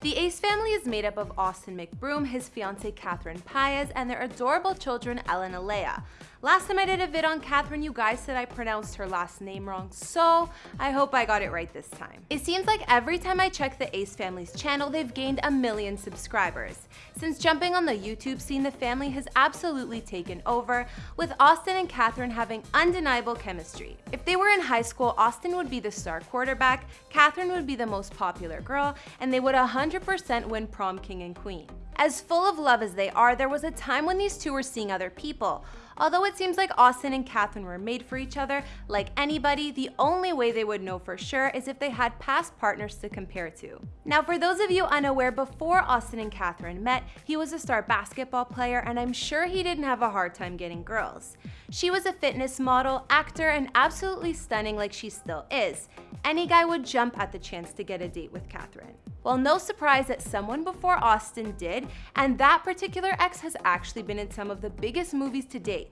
The Ace family is made up of Austin McBroom, his fiancee Catherine Paiz, and their adorable children Elle and Alaïa. Last time I did a vid on Catherine, you guys said I pronounced her last name wrong, so I hope I got it right this time. It seems like every time I check the Ace family's channel, they've gained a million subscribers. Since jumping on the YouTube scene, the family has absolutely taken over, with Austin and Catherine having undeniable chemistry. If they were in high school, Austin would be the star quarterback, Catherine would be the most popular girl, and they would 100% win prom king and queen. As full of love as they are, there was a time when these two were seeing other people. Although it seems like Austin and Catherine were made for each other, like anybody, the only way they would know for sure is if they had past partners to compare to. Now for those of you unaware, before Austin and Catherine met, he was a star basketball player and I'm sure he didn't have a hard time getting girls. She was a fitness model, actor, and absolutely stunning like she still is. Any guy would jump at the chance to get a date with Catherine. Well, no surprise that someone before Austin did, and that particular ex has actually been in some of the biggest movies to date.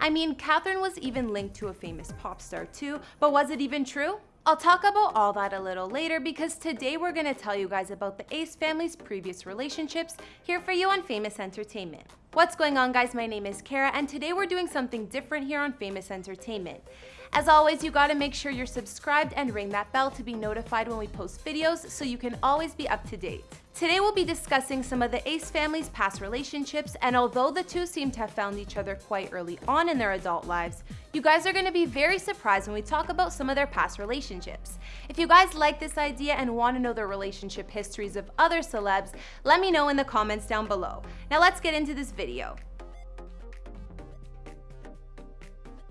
I mean, Catherine was even linked to a famous pop star too, but was it even true? I'll talk about all that a little later because today we're going to tell you guys about the Ace family's previous relationships here for you on Famous Entertainment. What's going on guys, my name is Kara and today we're doing something different here on Famous Entertainment. As always, you gotta make sure you're subscribed and ring that bell to be notified when we post videos so you can always be up to date. Today we'll be discussing some of the Ace family's past relationships, and although the two seem to have found each other quite early on in their adult lives, you guys are going to be very surprised when we talk about some of their past relationships. If you guys like this idea and want to know the relationship histories of other celebs, let me know in the comments down below. Now let's get into this video.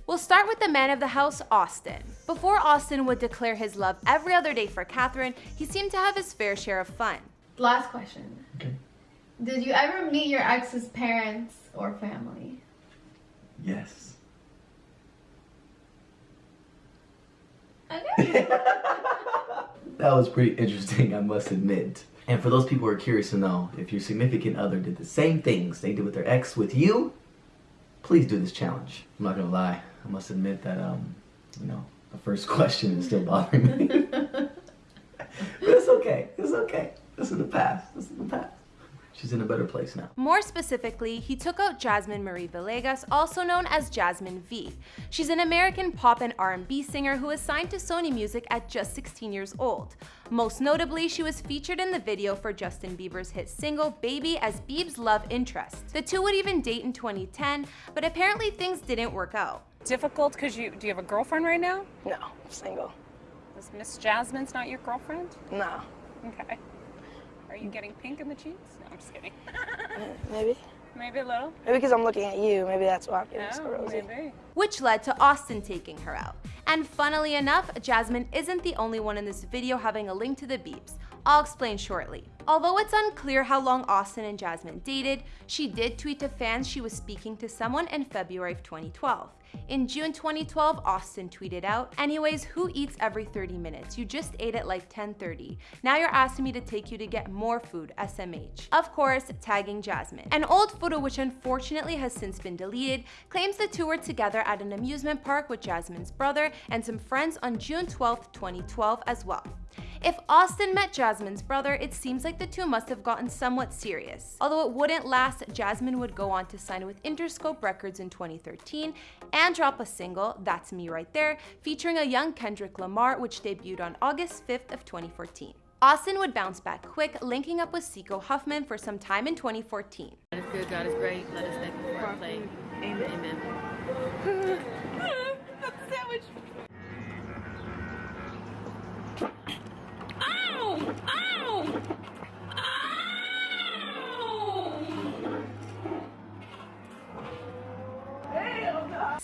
We'll start with the man of the house, Austin. Before Austin would declare his love every other day for Catherine, he seemed to have his fair share of fun. Last question. Okay. Did you ever meet your ex's parents or family? Yes. Okay. That was pretty interesting, I must admit. And for those people who are curious to know, if your significant other did the same things they did with their ex with you, please do this challenge. I'm not gonna lie, I must admit that, um, you know, the first question is still bothering me. but it's okay, it's okay. This is the past. This is the past. She's in a better place now. More specifically, he took out Jasmine Marie Villegas, also known as Jasmine V. She's an American pop and R&B singer who was signed to Sony Music at just 16 years old. Most notably, she was featured in the video for Justin Bieber's hit single Baby as Bieb's love interest. The two would even date in 2010, but apparently things didn't work out. Difficult because you do you have a girlfriend right now? No, I'm single. Is Miss Jasmine's not your girlfriend? No. Okay. Are you getting pink in the cheeks? No, I'm just kidding. Maybe. Maybe a little. Maybe because I'm looking at you. Maybe that's why I'm getting so Oh, rosy. maybe. which led to Austin taking her out. And funnily enough, Jasmine isn't the only one in this video having a link to the Biebs. I'll explain shortly. Although it's unclear how long Austin and Jasmine dated, she did tweet to fans she was speaking to someone in February of 2012. In June 2012, Austin tweeted out, anyways, who eats every 30 minutes? You just ate at like 10.30. Now you're asking me to take you to get more food, SMH. Of course, tagging Jasmine. An old photo which unfortunately has since been deleted claims the two were together at an amusement park with Jasmine's brother and some friends on June 12, 2012 as well. If Austin met Jasmine's brother, it seems like the two must have gotten somewhat serious. Although it wouldn't last, Jasmine would go on to sign with Interscope Records in 2013 and drop a single, That's Me Right There, featuring a young Kendrick Lamar, which debuted on August 5th of 2014. Austin would bounce back quick, linking up with Seiko Huffman for some time in 2014. God is good, God is great. Let us thank Him for our play. Amen. Amen.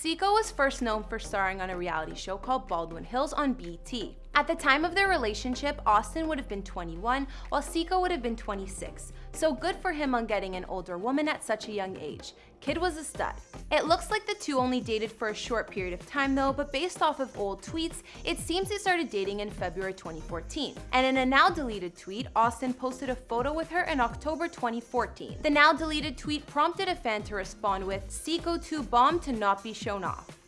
Seiko was first known for starring on a reality show called Baldwin Hills on BET. At the time of their relationship, Austin would have been 21, while Seiko would have been 26. So good for him on getting an older woman at such a young age. Kid was a stud. It looks like the two only dated for a short period of time though, but based off of old tweets, it seems they started dating in February 2014. And in a now deleted tweet, Austin posted a photo with her in October 2014. The now deleted tweet prompted a fan to respond with, Seiko 2 bomb to not be shown off.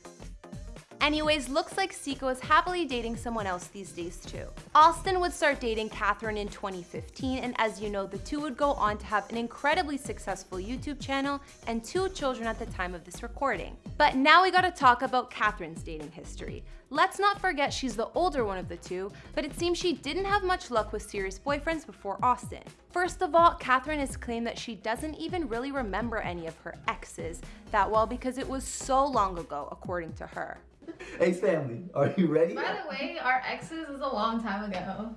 Anyways, looks like Siko is happily dating someone else these days too. Austin would start dating Catherine in 2015, and as you know, the two would go on to have an incredibly successful YouTube channel and two children at the time of this recording. But now we gotta talk about Catherine's dating history. Let's not forget she's the older one of the two, but it seems she didn't have much luck with serious boyfriends before Austin. First of all, Catherine has claimed that she doesn't even really remember any of her exes that well because it was so long ago, according to her. Hey, family, are you ready? By the way, our exes is a long time ago.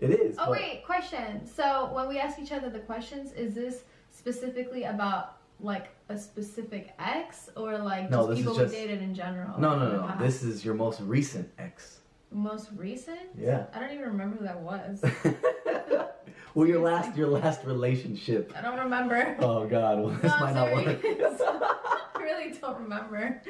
It is. Oh but- wait, question. So when we ask each other the questions, is this specifically about like a specific ex or like No, just people just- we dated in general? No, no, no. past? This is your most recent ex. most recent. Yeah. I don't even remember who that was. well, your last, your last relationship. I don't remember. Oh God, well, this No, might not work. I really don't remember.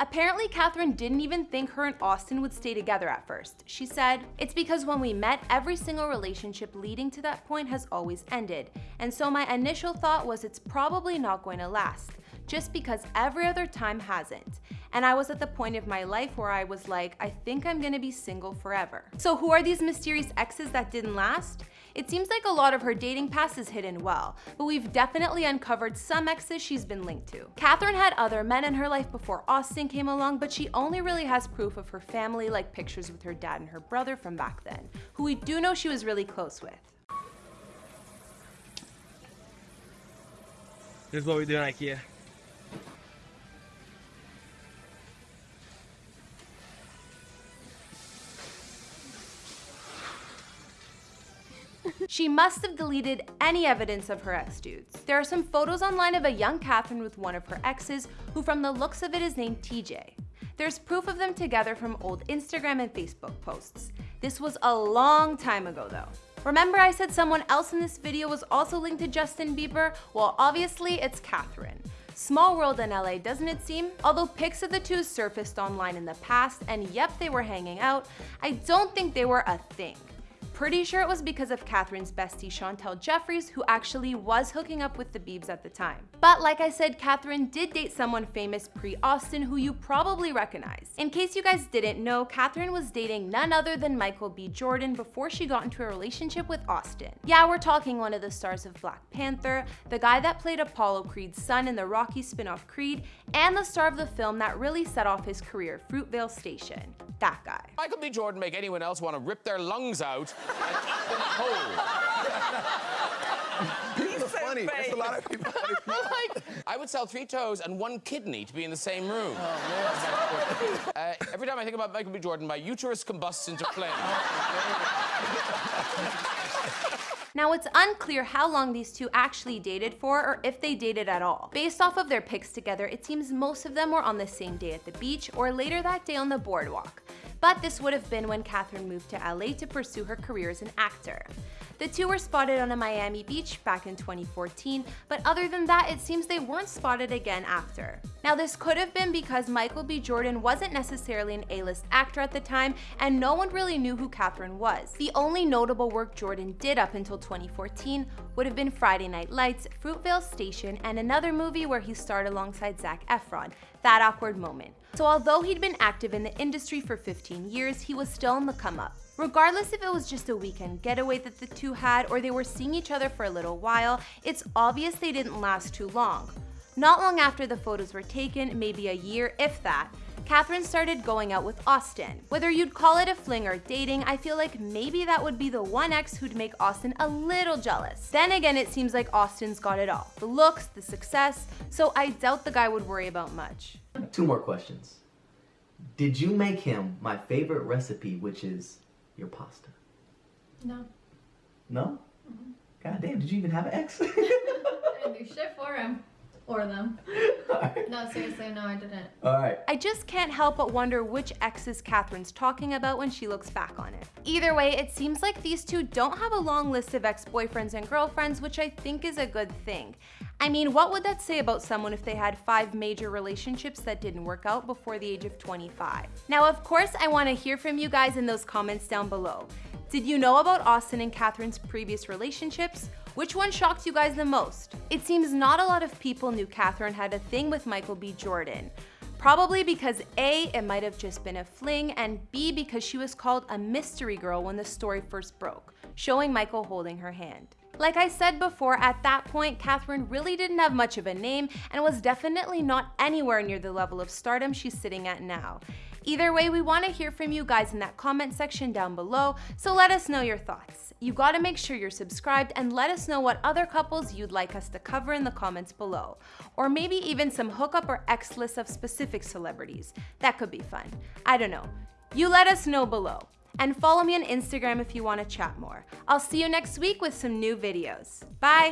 Apparently, Catherine didn't even think her and Austin would stay together at first. She said, It's because when we met, every single relationship leading to that point has always ended. And so my initial thought was it's probably not going to last, just because every other time hasn't. And I was at the point of my life where I was like, I think I'm gonna be single forever. So, who are these mysterious exes that didn't last? It seems like a lot of her dating past is hidden well, but we've definitely uncovered some exes she's been linked to. Catherine had other men in her life before Austin came along, but she only really has proof of her family, like pictures with her dad and her brother from back then, who we do know she was really close with. This is what we do in IKEA. She must have deleted any evidence of her ex dudes. There are some photos online of a young Catherine with one of her exes, who from the looks of it is named TJ. There's proof of them together from old Instagram and Facebook posts. This was a long time ago though. Remember I said someone else in this video was also linked to Justin Bieber? Well, obviously it's Catherine. Small world in LA, doesn't it seem? Although pics of the two surfaced online in the past, and yep, they were hanging out, I don't think they were a thing. Pretty sure it was because of Catherine's bestie Chantel Jeffries, who actually was hooking up with the Biebs at the time. But like I said, Catherine did date someone famous pre-Austin who you probably recognize. In case you guys didn't know, Catherine was dating none other than Michael B. Jordan before she got into a relationship with Austin. Yeah, we're talking one of the stars of Black Panther, the guy that played Apollo Creed's son in the Rocky spin-off Creed, and the star of the film that really set off his career, Fruitvale Station. That guy. Michael B. Jordan make anyone else want to rip their lungs out and eat them whole. People are funny. There's a lot of people. Like, I would sell three toes and one kidney to be in the same room. Uh, every time I think about Michael B. Jordan, my uterus combusts into flame. Now, it's unclear how long these two actually dated for or if they dated at all. Based off of their pics together, it seems most of them were on the same day at the beach or later that day on the boardwalk. But this would have been when Catherine moved to LA to pursue her career as an actor. The two were spotted on a Miami beach back in 2014, but other than that, it seems they weren't spotted again after. Now, this could have been because Michael B. Jordan wasn't necessarily an A-list actor at the time, and no one really knew who Catherine was. The only notable work Jordan did up until 2014 would have been Friday Night Lights, Fruitvale Station, and another movie where he starred alongside Zac Efron, That Awkward Moment. So although he'd been active in the industry for 15 years, he was still on the come up. Regardless if it was just a weekend getaway that the two had or they were seeing each other for a little while, it's obvious they didn't last too long. Not long after the photos were taken, maybe a year if that, Catherine started going out with Austin. Whether you'd call it a fling or dating, I feel like maybe that would be the one ex who'd make Austin a little jealous. Then again, it seems like Austin's got it all. The looks, the success, so I doubt the guy would worry about much. Two more questions. Did you make him my favorite recipe, which is your pasta? No. No? Mm-hmm. God damn, did you even have an ex? I didn't do shit for him. Or them. Alright. No, seriously, no, I didn't. Alright. I just can't help but wonder which exes Catherine's talking about when she looks back on it. Either way, it seems like these two don't have a long list of ex-boyfriends and girlfriends, which I think is a good thing. I mean, what would that say about someone if they had five major relationships that didn't work out before the age of 25? Now, of course, I want to hear from you guys in those comments down below. Did you know about Austin and Catherine's previous relationships? Which one shocked you guys the most? It seems not a lot of people knew Catherine had a thing with Michael B. Jordan. Probably because A, it might have just been a fling, and B, because she was called a mystery girl when the story first broke, showing Michael holding her hand. Like I said before, at that point, Catherine really didn't have much of a name and was definitely not anywhere near the level of stardom she's sitting at now. Either way, we want to hear from you guys in that comment section down below, so let us know your thoughts. You gotta make sure you're subscribed and let us know what other couples you'd like us to cover in the comments below. Or maybe even some hookup or X lists of specific celebrities. That could be fun. I don't know. You let us know below. And follow me on Instagram if you want to chat more. I'll see you next week with some new videos. Bye!